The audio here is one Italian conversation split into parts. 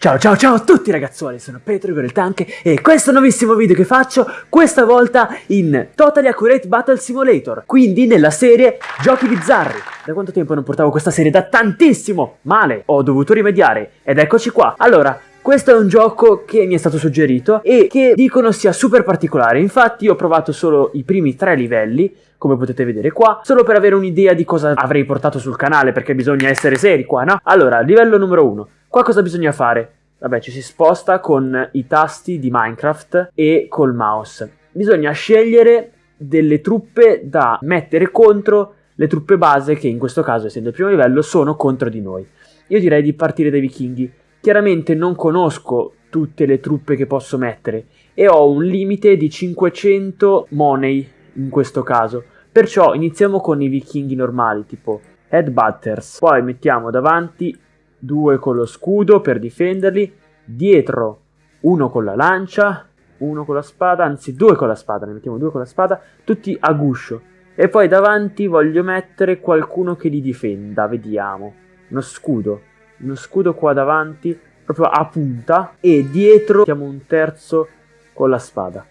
Ciao ciao ciao a tutti ragazzuoli, sono Petro Igor il Tank e questo nuovissimo video che faccio, questa volta in Totally Accurate Battle Simulator, quindi nella serie Giochi Bizzarri. Da quanto tempo non portavo questa serie? Da tantissimo! Male! Ho dovuto rimediare ed eccoci qua. Allora, questo è un gioco che mi è stato suggerito e che dicono sia super particolare, infatti ho provato solo i primi tre livelli, come potete vedere qua, solo per avere un'idea di cosa avrei portato sul canale, perché bisogna essere seri qua, no? Allora, livello numero uno. Qua cosa bisogna fare? Vabbè, ci si sposta con i tasti di Minecraft e col mouse. Bisogna scegliere delle truppe da mettere contro le truppe base che in questo caso, essendo il primo livello, sono contro di noi. Io direi di partire dai vichinghi. Chiaramente non conosco tutte le truppe che posso mettere e ho un limite di 500 money in questo caso. Perciò iniziamo con i vichinghi normali, tipo Headbutters. Poi mettiamo davanti due con lo scudo per difenderli, dietro uno con la lancia, uno con la spada, anzi due con la spada, ne mettiamo due con la spada, tutti a guscio. E poi davanti voglio mettere qualcuno che li difenda, vediamo. Uno scudo, uno scudo qua davanti, proprio a punta, e dietro mettiamo un terzo con la spada.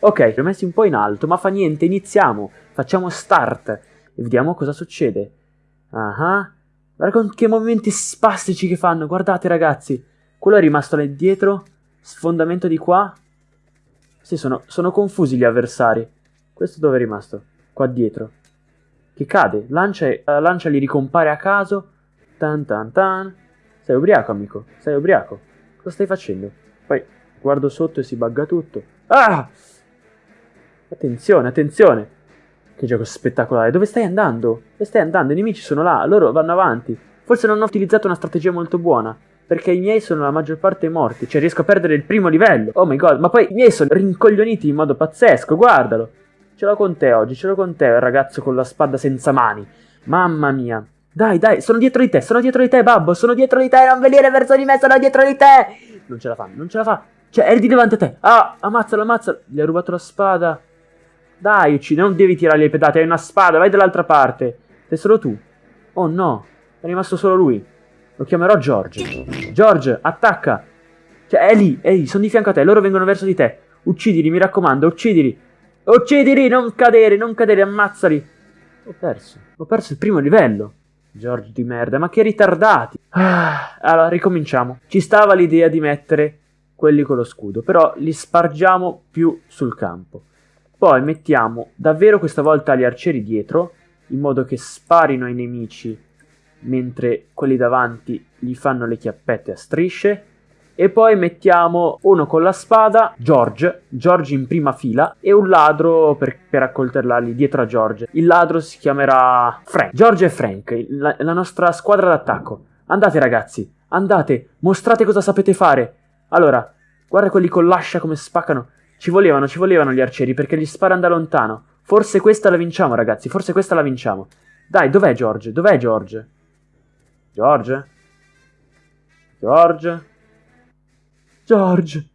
Ok, li ho messi un po' in alto, ma fa niente, iniziamo, facciamo start e vediamo cosa succede. Ah, uh -huh. Guarda che movimenti spastici che fanno, guardate ragazzi. Quello è rimasto là dietro, sfondamento di qua. Sì, sono, sono confusi gli avversari. Questo dove è rimasto? Qua dietro. Che cade, lancia, la lancia li ricompare a caso. Tan tan tan. Sei ubriaco, amico, sei ubriaco. Cosa stai facendo? Poi guardo sotto e si bugga tutto. Ah! Attenzione, attenzione. Che gioco spettacolare. Dove stai andando? Dove stai andando? I nemici sono là, loro vanno avanti. Forse non ho utilizzato una strategia molto buona. Perché i miei sono la maggior parte morti. Cioè riesco a perdere il primo livello. Oh my god. Ma poi i miei sono rincoglioniti in modo pazzesco. Guardalo. Ce l'ho con te oggi. Ce l'ho con te, il ragazzo con la spada senza mani. Mamma mia. Dai, dai, sono dietro di te, sono dietro di te, babbo, sono dietro di te, non venire verso di me, sono dietro di te! Non ce la fa, non ce la fa. Cioè, è di davanti a te. Ah, ammazzalo, ammazzalo. Gli ha rubato la spada. Dai, uccidi, non devi tirare le pedate, hai una spada, vai dall'altra parte. Sei solo tu. Oh no, è rimasto solo lui. Lo chiamerò George. George, attacca. Cioè, è lì, è lì, sono di fianco a te, loro vengono verso di te. Uccidili, mi raccomando, uccidili. Uccidili, non cadere, non cadere, ammazzali. Ho perso, ho perso il primo livello. George di merda, ma che ritardati. Ah, allora, ricominciamo. Ci stava l'idea di mettere quelli con lo scudo, però li spargiamo più sul campo. Poi mettiamo davvero questa volta gli arcieri dietro, in modo che sparino ai nemici mentre quelli davanti gli fanno le chiappette a strisce. E poi mettiamo uno con la spada, George, George in prima fila, e un ladro per, per accoltellarli dietro a George. Il ladro si chiamerà Frank. George e Frank, la, la nostra squadra d'attacco. Andate ragazzi, andate, mostrate cosa sapete fare. Allora, guarda quelli con l'ascia come spaccano. Ci volevano, ci volevano gli arcieri perché gli sparano da lontano. Forse questa la vinciamo, ragazzi. Forse questa la vinciamo. Dai, dov'è George? Dov'è George? George? George? George?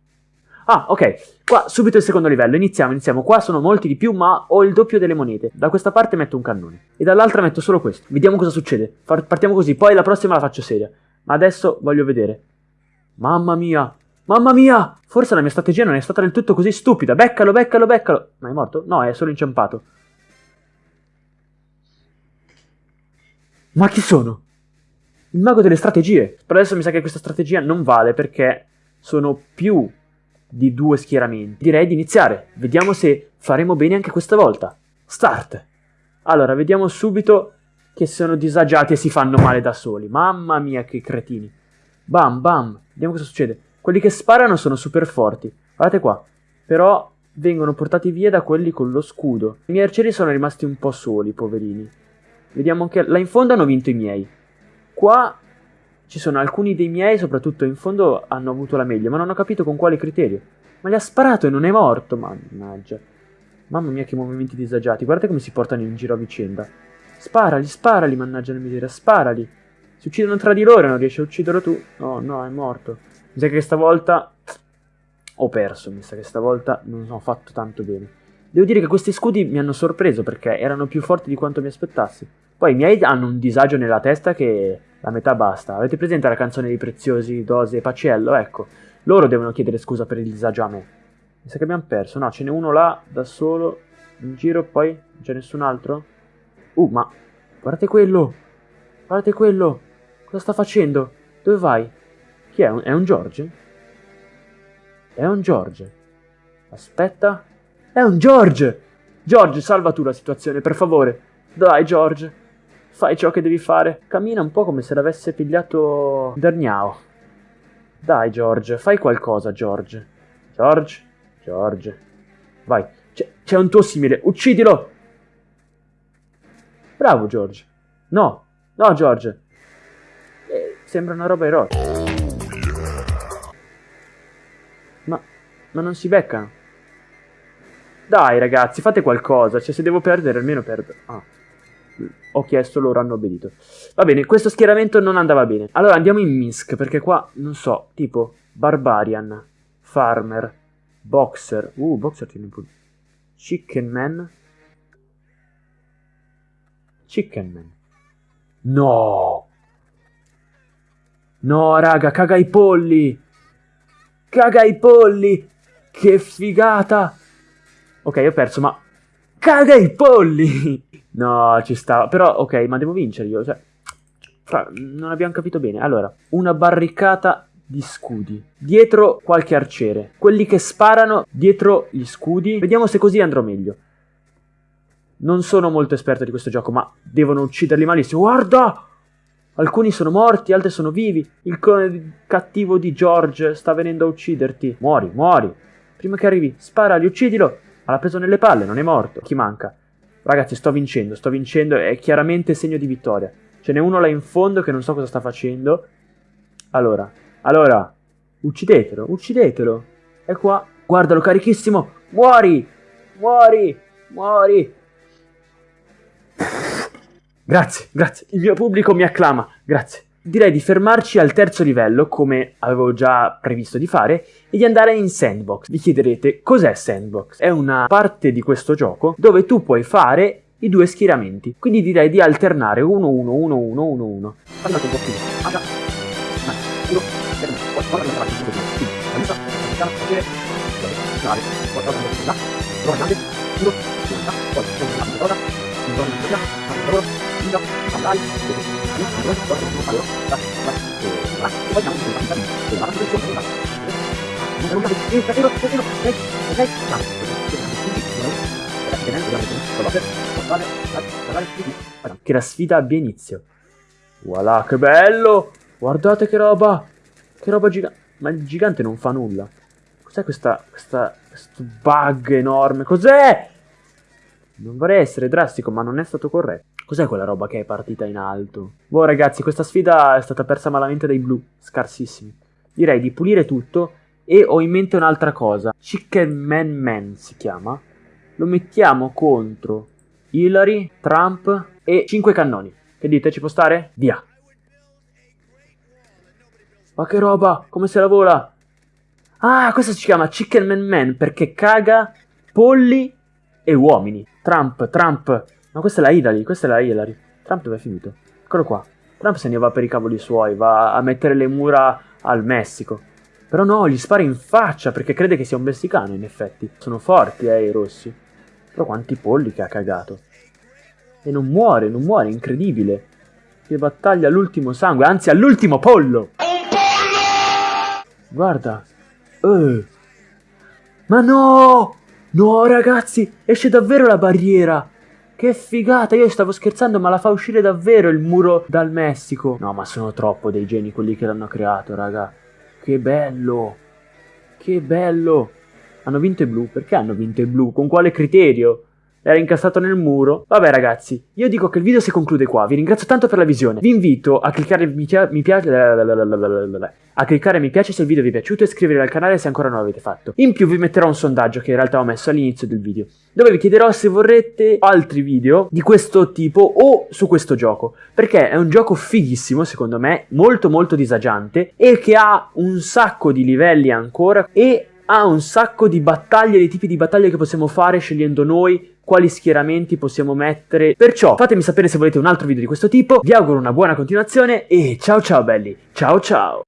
Ah, ok. Qua subito il secondo livello. Iniziamo, iniziamo. Qua sono molti di più, ma ho il doppio delle monete. Da questa parte metto un cannone. E dall'altra metto solo questo. Vediamo cosa succede. Partiamo così. Poi la prossima la faccio seria. Ma adesso voglio vedere. Mamma mia. Mamma mia! Forse la mia strategia non è stata del tutto così stupida. Beccalo, beccalo, beccalo. Ma è morto? No, è solo inciampato. Ma chi sono? Il mago delle strategie. Però adesso mi sa che questa strategia non vale perché sono più di due schieramenti. Direi di iniziare. Vediamo se faremo bene anche questa volta. Start. Allora, vediamo subito che sono disagiati e si fanno male da soli. Mamma mia, che cretini. Bam, bam. Vediamo cosa succede. Quelli che sparano sono super forti. Guardate qua. Però vengono portati via da quelli con lo scudo. I miei arcieri sono rimasti un po' soli, poverini. Vediamo che là in fondo hanno vinto i miei. Qua ci sono alcuni dei miei, soprattutto in fondo, hanno avuto la meglio, ma non ho capito con quale criterio. Ma gli ha sparato e non è morto, mannaggia. Mamma mia che movimenti disagiati, guardate come si portano in giro a vicenda. Sparali, sparali, mannaggia la miseria, sparali. Si uccidono tra di loro e non riesci a ucciderlo tu. Oh no, è morto. Mi sa che stavolta ho perso, mi sa che stavolta non ho fatto tanto bene. Devo dire che questi scudi mi hanno sorpreso perché erano più forti di quanto mi aspettassi. Poi i miei hanno un disagio nella testa che la metà basta. Avete presente la canzone dei preziosi, Dose e Paciello? Ecco, loro devono chiedere scusa per il disagio a me. Mi sa che abbiamo perso. No, ce n'è uno là, da solo, in giro, poi non c'è nessun altro? Uh, ma guardate quello! Guardate quello! Cosa sta facendo? Dove vai? Chi è? È un George? È un George. Aspetta. È un George! George, salva tu la situazione, per favore. Dai, George. Fai ciò che devi fare. Cammina un po' come se l'avesse pigliato Derniao. Dai, George, fai qualcosa, George. George? George. Vai, c'è un tuo simile, uccidilo! Bravo, George. No, no, George. Eh, sembra una roba erotica. Ma non si beccano. Dai, ragazzi, fate qualcosa. Cioè, se devo perdere, almeno perdo. Ah. Ho chiesto, loro hanno obbedito. Va bene, questo schieramento non andava bene. Allora andiamo in Minsk, perché qua, non so, tipo Barbarian, Farmer, Boxer. Uh, Boxer tiene pure. Chicken Man. Chicken Man. No! No, raga, caga i polli! Caga i polli! Che figata! Ok, ho perso, ma... Caga i polli! No, ci stava. Però, ok, ma devo vincere io. Cioè, non abbiamo capito bene. Allora, una barricata di scudi. Dietro qualche arciere. Quelli che sparano dietro gli scudi. Vediamo se così andrò meglio. Non sono molto esperto di questo gioco, ma devono ucciderli malissimo. Guarda! Alcuni sono morti, altri sono vivi. Il cattivo di George sta venendo a ucciderti. Muori, muori. Prima che arrivi, sparali, uccidilo. Ma l'ha preso nelle palle, non è morto. Chi manca? Ragazzi, sto vincendo, sto vincendo. È chiaramente segno di vittoria. Ce n'è uno là in fondo che non so cosa sta facendo. Allora, allora, uccidetelo, uccidetelo. È qua. Guardalo, carichissimo. Muori! Muori! Muori! Grazie, grazie. Il mio pubblico mi acclama. Grazie. Direi di fermarci al terzo livello, come avevo già previsto di fare, e di andare in Sandbox. Vi chiederete cos'è Sandbox? È una parte di questo gioco dove tu puoi fare i due schieramenti. Quindi direi di alternare 1-1-1-1-1-1. Andate un po' più. Ah, già. Uno prova grande uno che la sfida abbia inizio. Voilà, che bello! Guardate che roba! Che roba gigante. Ma il gigante non fa nulla. Cos'è questa, questa, questo bug enorme? Cos'è? Non vorrei essere drastico, ma non è stato corretto. Cos'è quella roba che è partita in alto? Boh, ragazzi, questa sfida è stata persa malamente dai blu. Scarsissimi. Direi di pulire tutto e ho in mente un'altra cosa. Chicken Man Man si chiama. Lo mettiamo contro Hillary, Trump e 5 cannoni. Che dite, ci può stare? Via. Ma che roba, come se la vola? Ah, questo si chiama Chicken Man Man perché caga polli e uomini. Trump, Trump. Ma questa è la Hillary, questa è la Hillary. Trump dove è finito? Eccolo qua. Trump se ne va per i cavoli suoi, va a mettere le mura al Messico. Però no, gli spara in faccia perché crede che sia un messicano, in effetti. Sono forti, eh, i rossi. Però quanti polli che ha cagato. E non muore, non muore, incredibile. Che battaglia all'ultimo sangue, anzi all'ultimo pollo! Guarda. Uh. Ma no! No, ragazzi, esce davvero la barriera. Che figata, io stavo scherzando, ma la fa uscire davvero il muro dal Messico. No, ma sono troppo dei geni quelli che l'hanno creato, raga. Che bello. Che bello. Hanno vinto i blu. Perché hanno vinto i blu? Con quale criterio? Era incassato nel muro. Vabbè ragazzi, io dico che il video si conclude qua, vi ringrazio tanto per la visione. Vi invito a cliccare mi, mi piace a cliccare mi piace se il video vi è piaciuto e iscrivervi al canale se ancora non l'avete fatto. In più vi metterò un sondaggio che in realtà ho messo all'inizio del video, dove vi chiederò se vorrete altri video di questo tipo o su questo gioco, perché è un gioco fighissimo secondo me, molto molto disagiante e che ha un sacco di livelli ancora e ha un sacco di battaglie, di tipi di battaglie che possiamo fare scegliendo noi quali schieramenti possiamo mettere. Perciò fatemi sapere se volete un altro video di questo tipo, vi auguro una buona continuazione e ciao ciao belli, ciao ciao!